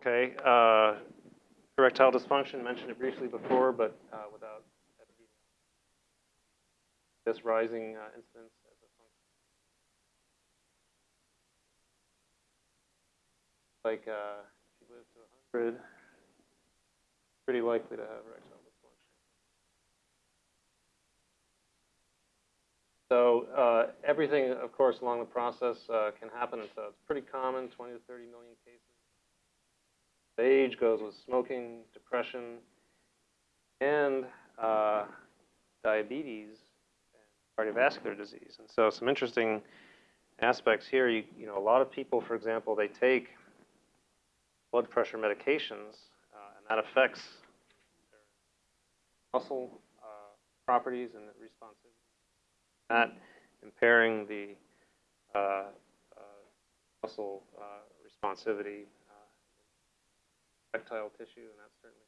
Okay, uh, erectile dysfunction, mentioned it briefly before, but uh, without this rising uh, incidence as a function. Like, uh, if you live to 100, pretty likely to have erectile dysfunction. So uh, everything, of course, along the process uh, can happen, and so it's pretty common, 20 to 30 million cases. Age goes with smoking, depression, and uh, diabetes and cardiovascular disease. And so some interesting aspects here. You, you know, a lot of people, for example, they take blood pressure medications, uh, and that affects their muscle uh, properties and responsivity. That impairing the uh, uh muscle uh, responsivity tissue, and that's certainly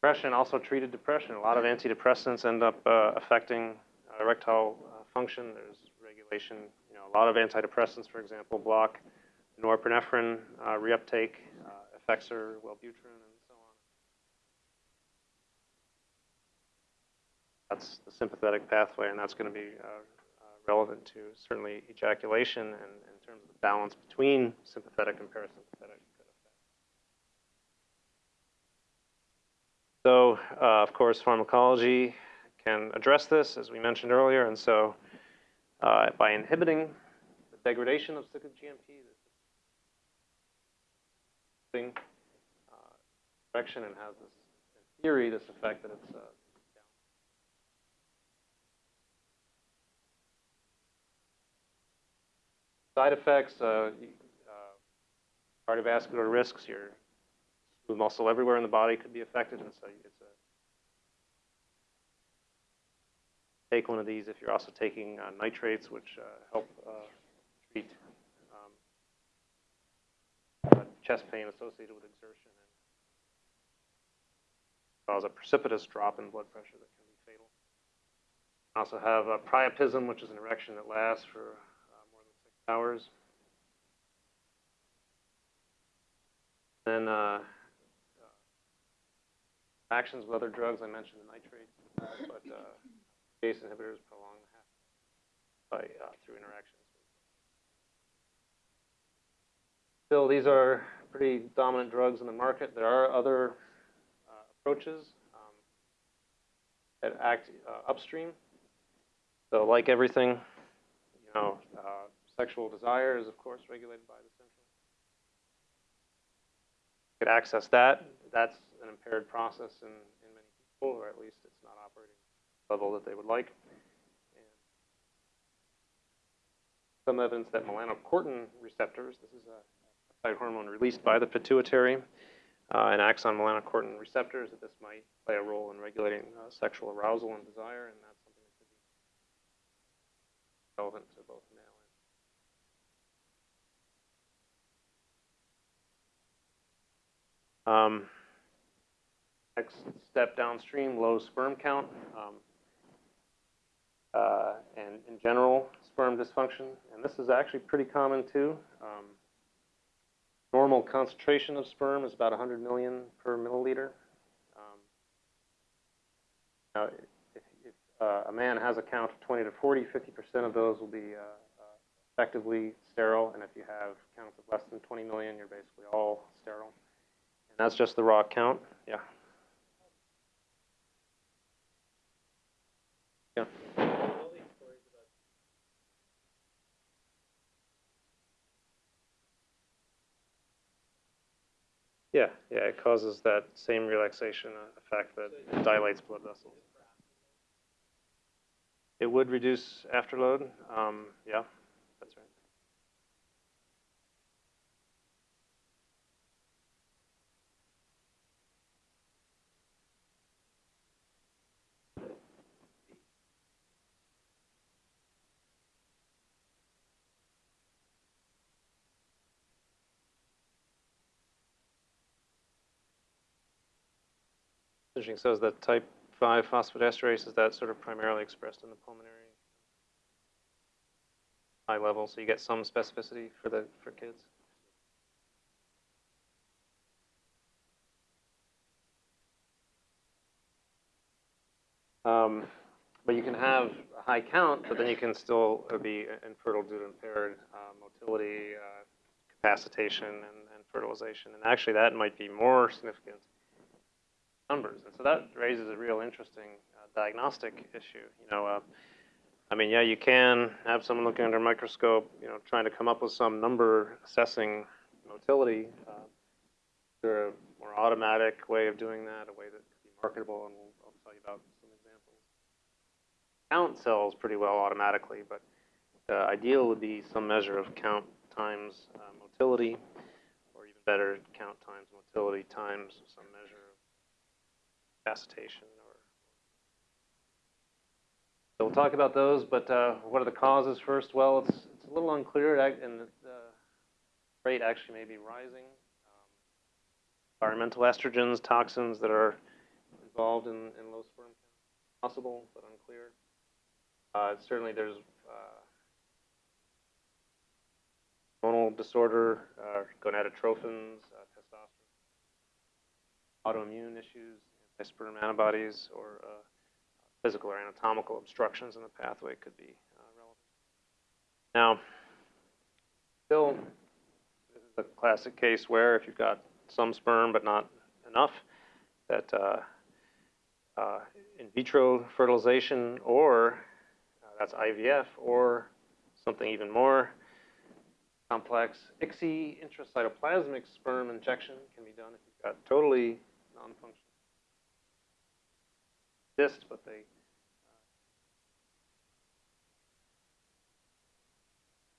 depression. Also treated depression. A lot of antidepressants end up uh, affecting uh, erectile uh, function. There's regulation. You know, a lot of antidepressants, for example, block norepinephrine uh, reuptake, uh, Effexor, Wellbutrin, and so on. That's the sympathetic pathway, and that's going to be uh, relevant to certainly ejaculation and in terms of the balance between sympathetic and parasympathetic. So, uh, of course, pharmacology can address this, as we mentioned earlier, and so uh, by inhibiting the degradation of cyclic GMP, this uh, direction and has this, in theory, this effect that it's uh, side effects, uh, uh, cardiovascular risks, your smooth muscle everywhere in the body could be affected, and so it's a take one of these if you're also taking uh, nitrates, which uh, help uh, treat um, uh, chest pain associated with exertion and cause a precipitous drop in blood pressure that can be fatal. Also have priapism, which is an erection that lasts for uh, more than six hours. Then uh, actions with other drugs. I mentioned the nitrates, uh, but uh, ACE inhibitors prolong by uh, through interactions. Still, these are pretty dominant drugs in the market. There are other uh, approaches um, that act uh, upstream. So, like everything, you know, sexual desire is of course regulated by the central. You could access that. That's an impaired process in, in many people, or at least it's not operating the level that they would like. And some evidence that melanocortin receptors, this is a peptide hormone released by the pituitary, uh, and acts on melanocortin receptors, that this might play a role in regulating uh, sexual arousal and desire, and that's something that could be relevant to both male and um, Next step downstream, low sperm count. Um, uh, and in general, sperm dysfunction. And this is actually pretty common too. Um, normal concentration of sperm is about 100 million per milliliter. Um, now, if, if uh, a man has a count of 20 to 40, 50% of those will be uh, uh, effectively sterile. And if you have counts of less than 20 million, you're basically all sterile. And that's just the raw count. Yeah. Yeah. Yeah, yeah, it causes that same relaxation effect that dilates blood vessels. It would reduce afterload, um, yeah. So is that type 5 phosphodiesterase is that sort of primarily expressed in the pulmonary high level, so you get some specificity for the for kids. Um, but you can have a high count, but then you can still be infertile due to impaired uh, motility, uh, capacitation, and, and, fertilization. And actually, that might be more significant numbers. And so that raises a real interesting uh, diagnostic issue. You know, uh, I mean, yeah, you can have someone looking under a microscope, you know, trying to come up with some number assessing motility. Uh, there a more automatic way of doing that, a way that could be marketable, and we'll, I'll tell you about some examples. Count cells pretty well automatically, but the ideal would be some measure of count times uh, motility, or even better, count times motility times some measure so we'll talk about those, but uh, what are the causes first? Well, it's, it's a little unclear, and the rate actually may be rising. Um, environmental estrogens, toxins that are involved in, in low sperm count, possible but unclear. Uh, certainly, there's uh, hormonal disorder, uh, gonadotrophins, uh, testosterone, autoimmune issues, anti-sperm antibodies, or uh, physical or anatomical obstructions in the pathway could be uh, relevant. Now, still, this is a classic case where if you've got some sperm but not enough, that uh, uh, in vitro fertilization or that's IVF or something even more complex, ICSI intracytoplasmic sperm injection can be done if you've got totally non-functional but they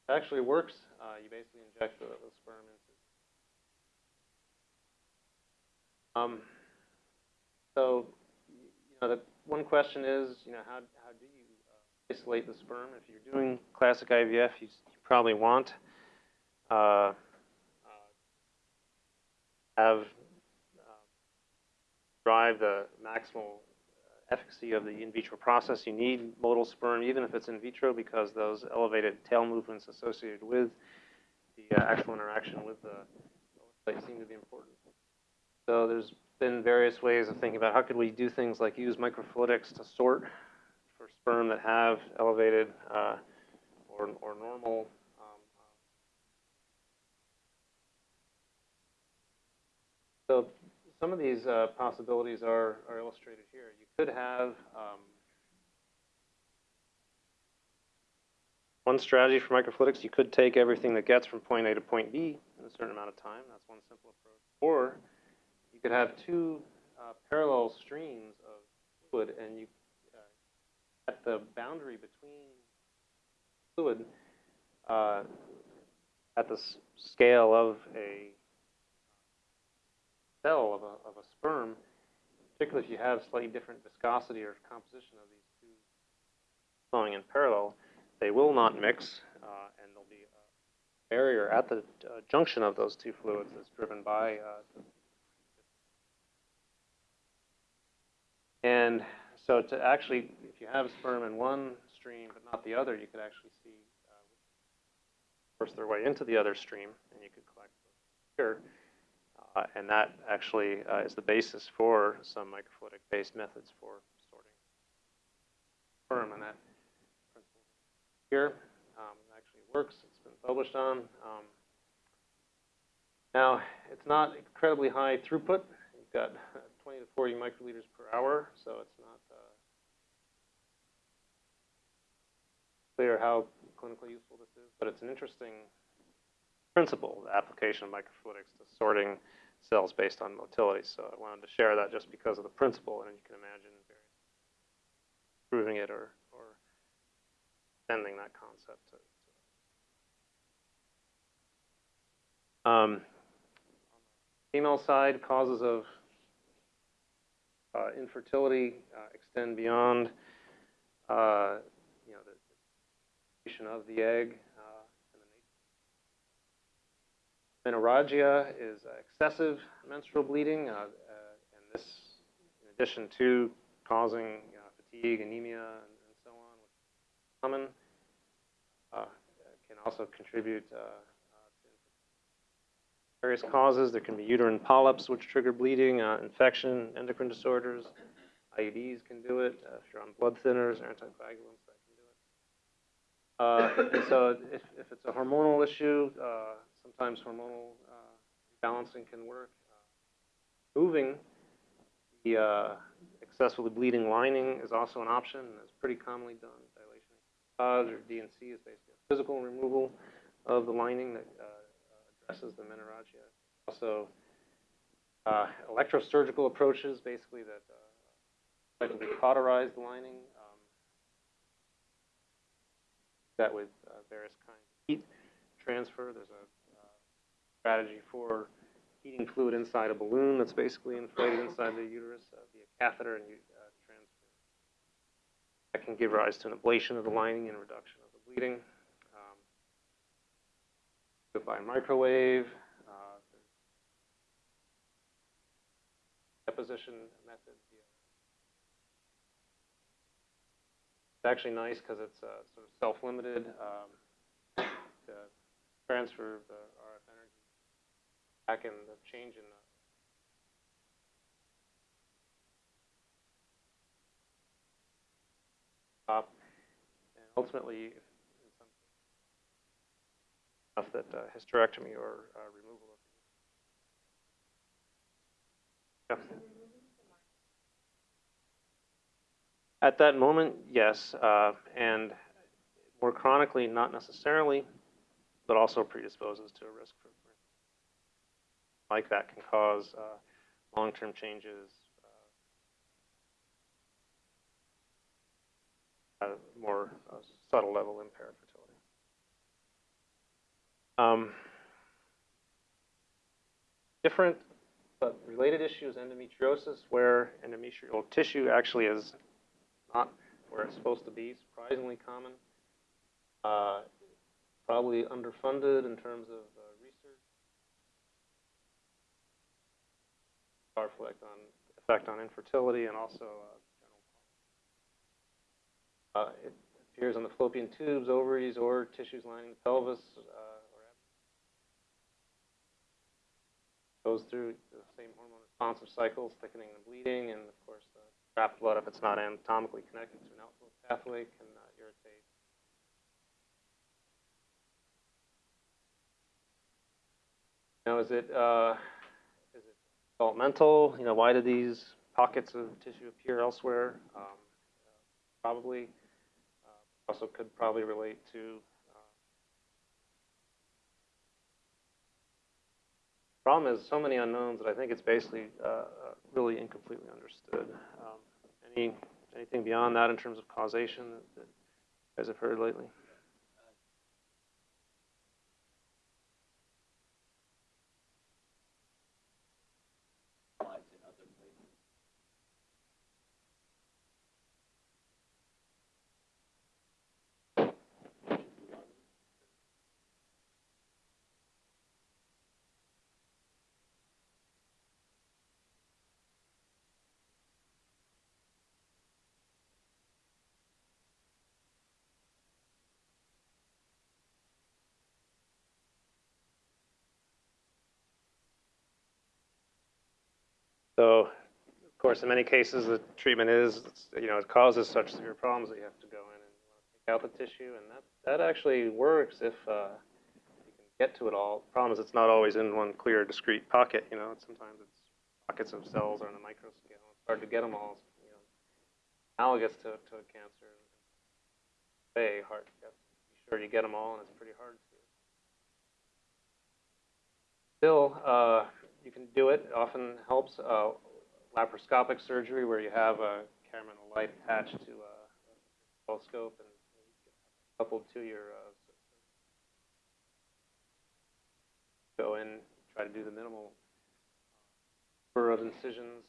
uh, actually works. Uh, you basically inject the, the sperm into. Um, so, you know, the one question is, you know, how how do you uh, isolate the sperm? If you're doing classic IVF, you, you probably want uh, uh, have uh, drive the maximal efficacy of the in vitro process. You need motile sperm, even if it's in vitro, because those elevated tail movements associated with the uh, actual interaction with the oocyte seem to be important. So there's been various ways of thinking about how could we do things like use microfluidics to sort for sperm that have elevated uh, or, or normal um, so some of these uh, possibilities are, are illustrated here. You could have um, one strategy for microfluidics. You could take everything that gets from point A to point B in a certain amount of time. That's one simple approach. Or you could have two uh, parallel streams of fluid, and you uh, at the boundary between fluid uh, at the scale of a cell of a, of a sperm, particularly if you have slightly different viscosity or composition of these two flowing in parallel, they will not mix, uh, and there'll be a barrier at the uh, junction of those two fluids that's driven by. Uh, and so to actually, if you have sperm in one stream but not the other, you could actually see uh, force their way into the other stream, and you could collect here. Uh, and that actually uh, is the basis for some microfluidic-based methods for sorting sperm. And that principle here um, actually works. It's been published on. Um, now, it's not incredibly high throughput. You've got 20 to 40 microliters per hour, so it's not uh, clear how clinically useful this is, but it's an interesting principle, the application of microfluidics to sorting cells based on motility. So I wanted to share that just because of the principle, and you can imagine proving it or, or extending that concept to. to um, the female side, causes of uh, infertility uh, extend beyond, uh, you know, the creation of the egg. Menorrhagia is excessive menstrual bleeding, uh, uh, and this, in addition to causing fatigue, anemia, and, and, so on, which is common, uh, can also contribute uh, to various causes. There can be uterine polyps, which trigger bleeding, infection, endocrine disorders, IUDs can do it. Uh, if you're on blood thinners or anticoagulants, that can do it. Uh, so if, if it's a hormonal issue, uh, sometimes hormonal uh, balancing can work. Uh, moving the uh, excessively bleeding lining is also an option, and pretty commonly done. Dilation or D&C is basically a physical removal of the lining that uh, addresses the menorrhagia. Also, uh, electrosurgical approaches, basically that uh, effectively cauterize the lining. Um, that with various kinds of heat transfer. There's a strategy for heating fluid inside a balloon that's basically inflated inside the uterus uh, via catheter and uh, transfer. That can give rise to an ablation of the lining and reduction of the bleeding. Um, by microwave. Uh, deposition method. It's actually nice because it's uh, sort of self-limited um, to transfer the back in the change in the top. And ultimately, enough that uh, hysterectomy or uh, removal of yeah. At that moment, yes, uh, and more chronically, not necessarily, but also predisposes to a risk like that can cause uh, long-term changes, uh, more uh, subtle level impaired fertility. Um, different but related issues, endometriosis, where endometrial tissue actually is not where it's supposed to be, surprisingly common. Uh, probably underfunded in terms of uh, research. Effect on, effect on infertility and also uh. Uh, it appears on the fallopian tubes, ovaries, or tissues lining the pelvis. Uh, goes through the same hormone responsive cycles, thickening and bleeding, and of course the trapped blood, if it's not anatomically connected to an outflow pathway, can uh, irritate. Now, is it uh, is it developmental? You know, why do these pockets of tissue appear elsewhere? Um, probably. Uh, also, could probably relate to uh, problem is so many unknowns that I think it's basically uh, uh, really incompletely understood. Um, any anything beyond that in terms of causation that, that you guys have heard lately? Of course, in many cases, the treatment is, you know, it causes such severe problems that you have to go in and take out the tissue, and that, that actually works if uh, you can get to it all. The problem is it's not always in one clear, discrete pocket, you know, sometimes it's pockets of cells or on a microscale. It's hard to get them all, you know, analogous to, to a cancer. Very hard to. Be sure you get them all, and it's pretty hard to. Still, uh, you can do it. Often helps. Uh, laparoscopic surgery, where you have a camera and a light attached to a telescope and coupled to your uh, go in, try to do the minimal number of incisions.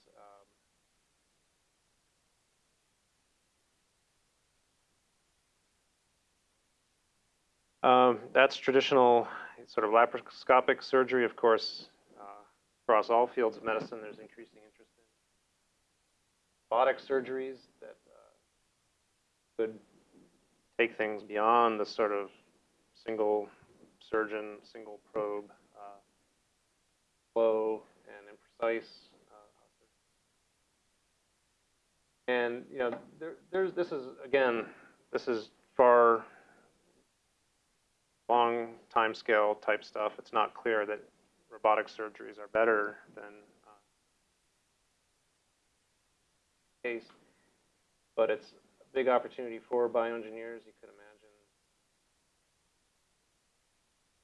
Um, um, that's traditional sort of laparoscopic surgery, of course, across all fields of medicine, there's increasing interest in robotic surgeries that uh, could take things beyond the sort of single surgeon, single probe, uh, slow and imprecise uh, And, you know, there, there's, this is, again, this is far long time scale type stuff. It's not clear that robotic surgeries are better than uh, case, but it's a big opportunity for bioengineers. You could imagine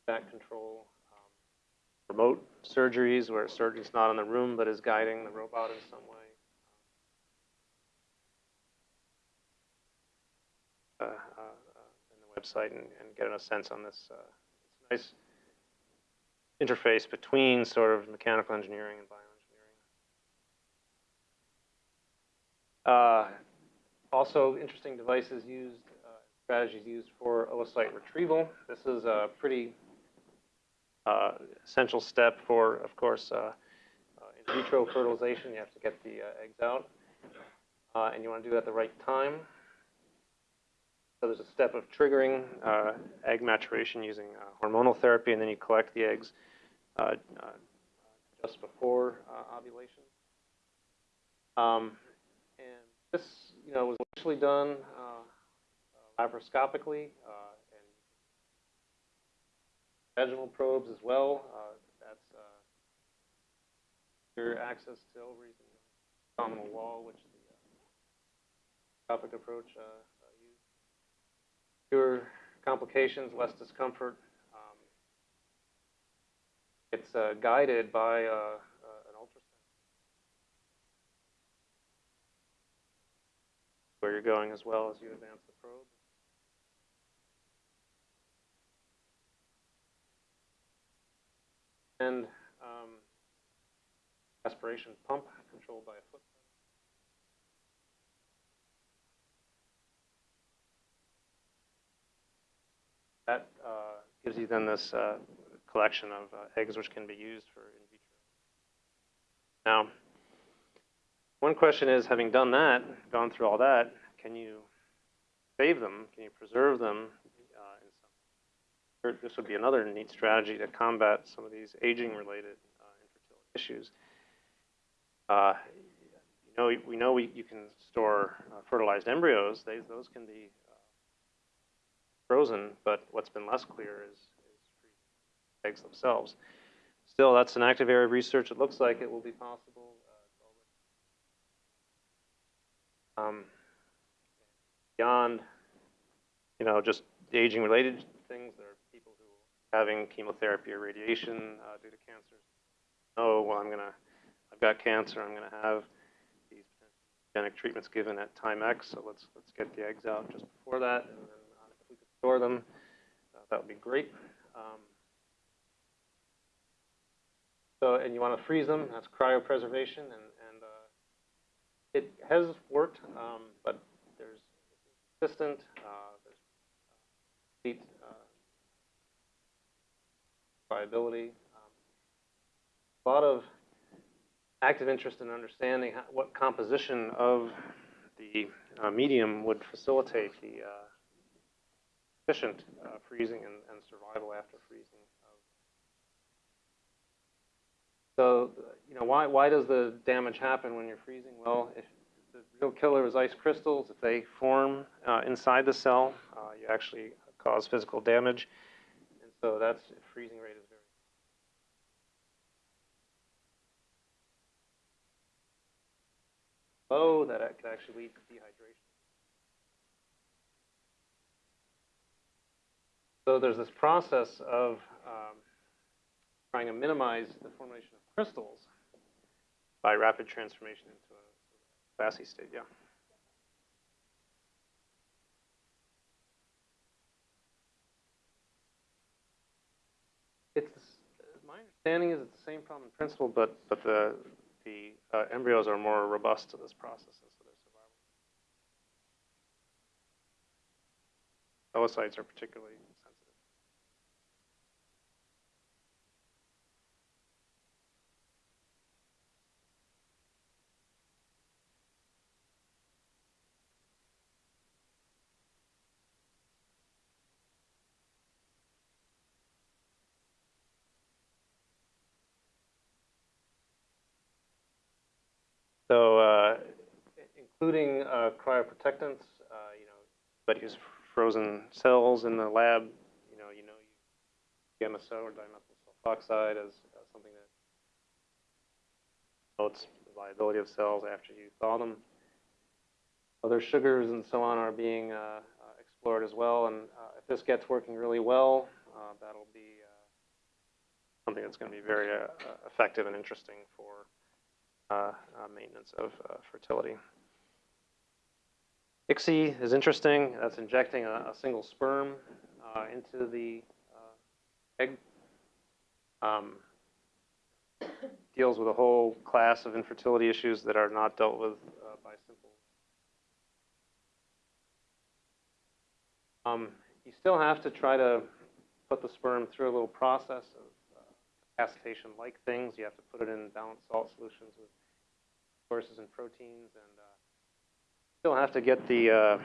that control, um, remote surgeries where a surgeon's not in the room but is guiding the robot in some way. Uh, uh, uh, in the website and, and getting a sense on this. Uh, it's nice interface between sort of mechanical engineering and bioengineering. Uh, also, interesting devices used, uh, strategies used for oocyte retrieval. This is a pretty uh, essential step for, of course, uh, uh, in vitro fertilization. You have to get the uh, eggs out, and you want to do that at the right time. So there's a step of triggering uh, egg maturation using uh, hormonal therapy, and then you collect the eggs uh, uh just before uh, ovulation. Um, and this, you know, was initially done uh, laparoscopically and vaginal probes as well. that's your access to ovaries and abdominal wall, which the laparoscopic approach fewer complications, less discomfort. Um, it's uh, guided by uh, uh, an ultrasound. Where you're going as well as you advance the probe. And um, aspiration pump controlled by a foot. That uh, gives you then this uh, collection of uh, eggs which can be used for in vitro. Now, one question is, having done that, gone through all that, can you save them? Can you preserve them? This would be another neat strategy to combat some of these aging-related uh, infertility issues. Uh, you know, we know we, you can store fertilized embryos. They, those can be frozen, but what's been less clear is, is eggs themselves. Still, that's an active area of research. It looks like it will be possible. Uh, um, beyond, you know, just aging-related things, there are people who are having chemotherapy or radiation uh, due to cancer. Oh, well, I'm gonna, I've got cancer. I'm gonna have these genetic treatments given at time X. So let's let's get the eggs out just before that, store them, uh, that would be great. Um, so, and you want to freeze them, that's cryopreservation, and, and uh, it has worked, um, but there's consistent, uh, there's uh, uh, viability. Um, a lot of active interest in understanding how, what composition of the uh, medium would facilitate the efficient uh, freezing and, and, survival after freezing. So, you know, why, why does the damage happen when you're freezing? Well, if the real killer is ice crystals, if they form uh, inside the cell, uh, you actually cause physical damage. And so that's, freezing rate is very low, that could actually lead to dehydration. So there's this process of um, trying to minimize the formation of crystals by rapid transformation into a glassy state, yeah. It's my understanding is it's the same problem in principle, but but the the uh, embryos are more robust to this process, so. Oocytes are particularly So uh, including uh, cryoprotectants. Uh, you know, but use frozen cells in the lab. You know, you know, DMSO or dimethyl sulfoxide as, something that promotes the viability of cells after you thaw them. Other sugars and so on are being uh, uh, explored as well, and uh, if this gets working really well, that'll be something that's going to be very effective and interesting for maintenance of uh, fertility. ICSI is interesting. That's injecting a, a single sperm uh, into the uh, egg. Um, deals with a whole class of infertility issues that are not dealt with uh, by simple. Um, you still have to try to put the sperm through a little process of uh, capacitation-like things. You have to put it in balanced salt solutions with sources and proteins, and uh, still have to get the uh,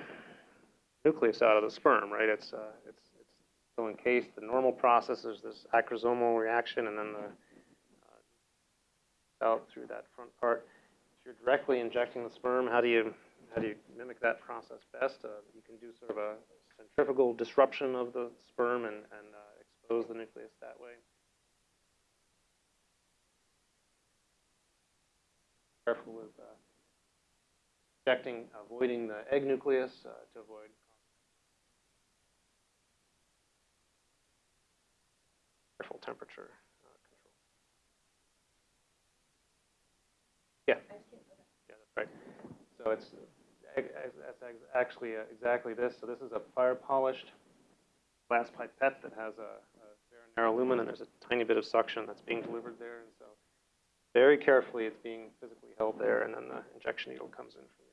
nucleus out of the sperm, right? It's uh, it's it's still encased. The normal process is this acrosomal reaction, and then the out through that front part. If you're directly injecting the sperm, how do you how do you mimic that process best? Uh, you can do sort of a centrifugal disruption of the sperm and, and uh, expose the nucleus that way. Careful with uh, injecting, avoiding the egg nucleus uh, to avoid. Careful temperature uh, control. Yeah. Yeah, that's right. So it's that's actually uh, exactly this. So this is a fire polished glass pipette that has a, a very narrow lumen, and there's a tiny bit of suction that's being delivered there. Very carefully, it's being physically held there, and then the injection needle comes in from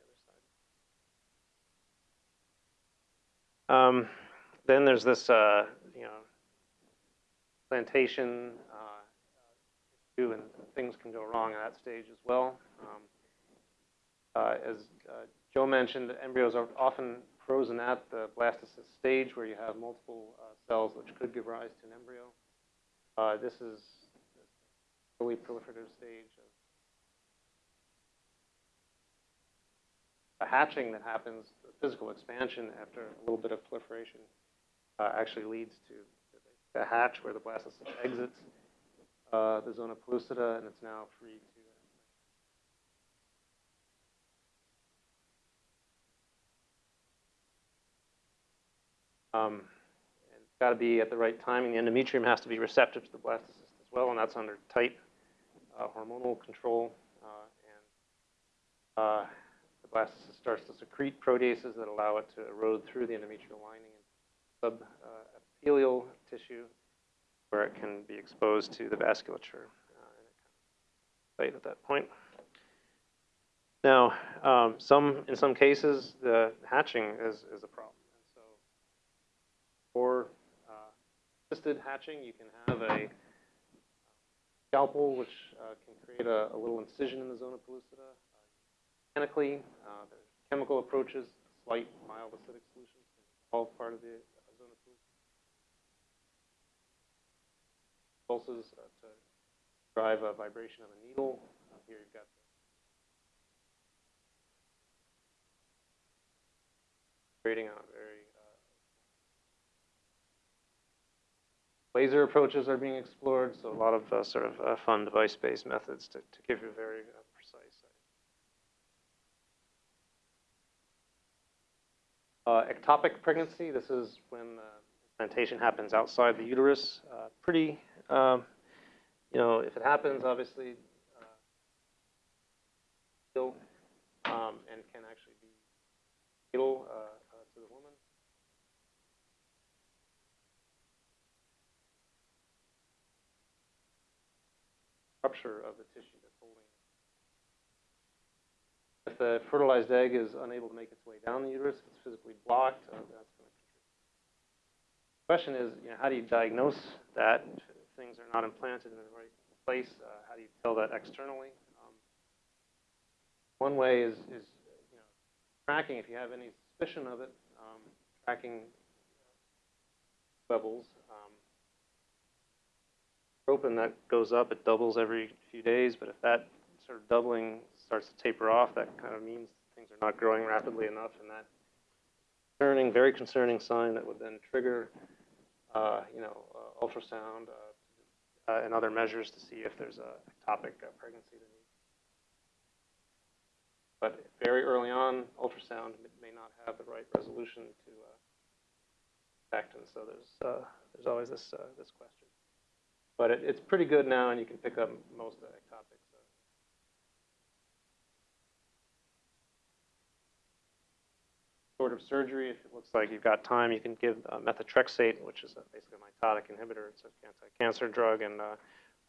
the other side. Um, then there's this, uh, you know, plantation uh, and things can go wrong at that stage as well. Um, uh, as uh, Joe mentioned, embryos are often frozen at the blastocyst stage, where you have multiple uh, cells which could give rise to an embryo. Uh, this is early proliferative stage of a hatching that happens, the physical expansion after a little bit of proliferation uh, actually leads to a hatch where the blastocyst exits uh, the zona pellucida and it's now free to Um, it's got to be at the right timing. The endometrium has to be receptive to the blastocyst as well, and that's under tight hormonal control. Uh, and uh, the blastocyst starts to secrete proteases that allow it to erode through the endometrial lining and subepithelial tissue, where it can be exposed to the vasculature. Uh, at that point. Now, um, some in some cases, the hatching is, is a problem. And So, for uh, assisted hatching, you can have a scalpel, which uh, can create a, a, little incision in the zona pellucida. Mechanically, uh, there's chemical approaches, slight mild acidic solutions can dissolve part of the uh, zona pellucida. Pulses uh, to drive a vibration of a needle. here you've got creating a very Laser approaches are being explored, so a lot of uh, sort of uh, fun device-based methods to, to give you a very uh, precise. Uh, ectopic pregnancy, this is when the implantation happens outside the uterus. Uh, pretty, um, you know, if it happens, obviously, uh, um, and can actually be fatal to the woman. Rupture of the tissue that's holding it. If the fertilized egg is unable to make its way down the uterus, if it's physically blocked, uh, that's going to contribute. The question is, you know, how do you diagnose that if things are not implanted in the right place? Uh, how do you tell that externally? Um, one way is, is you know, tracking, if you have any suspicion of it, um, tracking levels open, that goes up. It doubles every few days, but if that sort of doubling starts to taper off, that kind of means things are not growing rapidly enough, and that concerning, very concerning sign that would then trigger, uh, you know, uh, ultrasound uh, uh, and other measures to see if there's a ectopic uh, pregnancy that. But very early on, ultrasound may not have the right resolution to uh, detect, and so there's uh, there's always this this question. But it, it's pretty good now, and you can pick up most of the ectopics. Sort of surgery, if it looks like you've got time, you can give uh, methotrexate, which is basically a mitotic inhibitor. It's an anti-cancer drug and uh,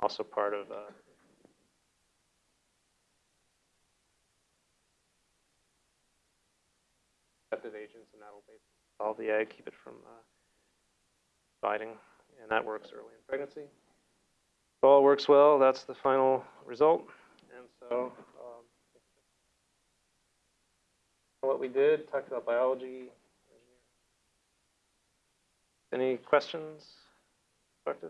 also part of uh, accepted agents, and that'll basically solve the egg, keep it from uh, dividing, and that works early in pregnancy. If all works well, that's the final result. And so, um, what we did, talked about biology. Any questions? Productive?